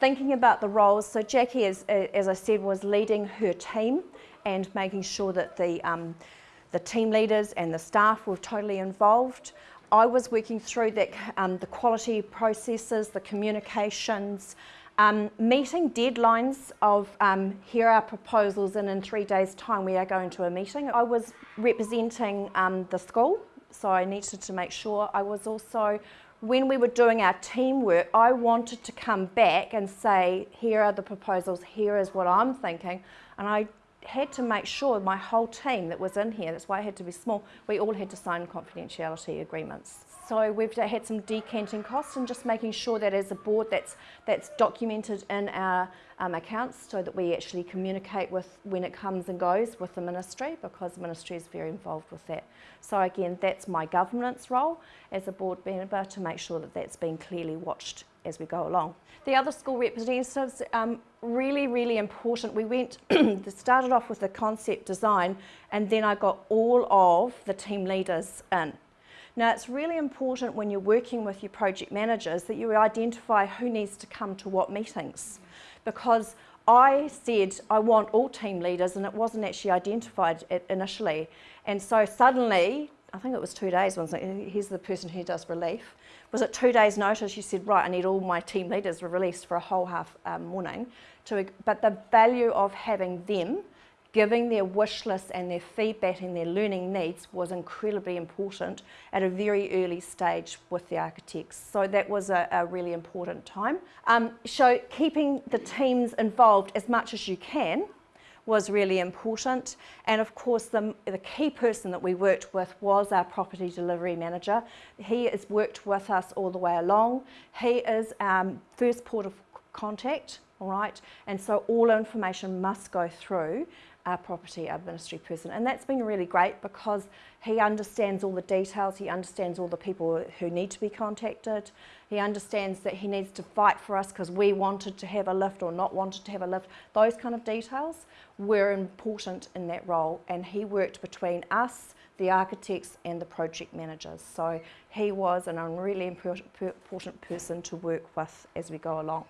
thinking about the roles, so Jackie, as, as I said, was leading her team and making sure that the, um, the team leaders and the staff were totally involved. I was working through that, um, the quality processes, the communications, um, meeting deadlines of um, here are proposals and in three days time we are going to a meeting. I was representing um, the school so I needed to make sure I was also when we were doing our teamwork, I wanted to come back and say, here are the proposals, here is what I'm thinking. And I had to make sure my whole team that was in here, that's why I had to be small, we all had to sign confidentiality agreements. So we've had some decanting costs and just making sure that as a board that's, that's documented in our um, accounts so that we actually communicate with when it comes and goes with the ministry because the ministry is very involved with that. So again, that's my governance role as a board member to make sure that that's been clearly watched as we go along. The other school representatives, um, really, really important. We went, started off with the concept design and then I got all of the team leaders in. Now it's really important when you're working with your project managers that you identify who needs to come to what meetings because I said I want all team leaders and it wasn't actually identified initially and so suddenly I think it was two days, once here's the person who does relief. Was it two days notice, you said, right, I need all my team leaders released for a whole half um, morning. To, but the value of having them giving their wish list and their feedback and their learning needs was incredibly important at a very early stage with the architects. So that was a, a really important time. Um, so keeping the teams involved as much as you can was really important. And of course, the, the key person that we worked with was our property delivery manager. He has worked with us all the way along. He is our first port of contact, all right? And so all information must go through our property administry person. And that's been really great because he understands all the details, he understands all the people who need to be contacted, he understands that he needs to fight for us because we wanted to have a lift or not wanted to have a lift. Those kind of details were important in that role and he worked between us, the architects and the project managers. So he was an really important person to work with as we go along.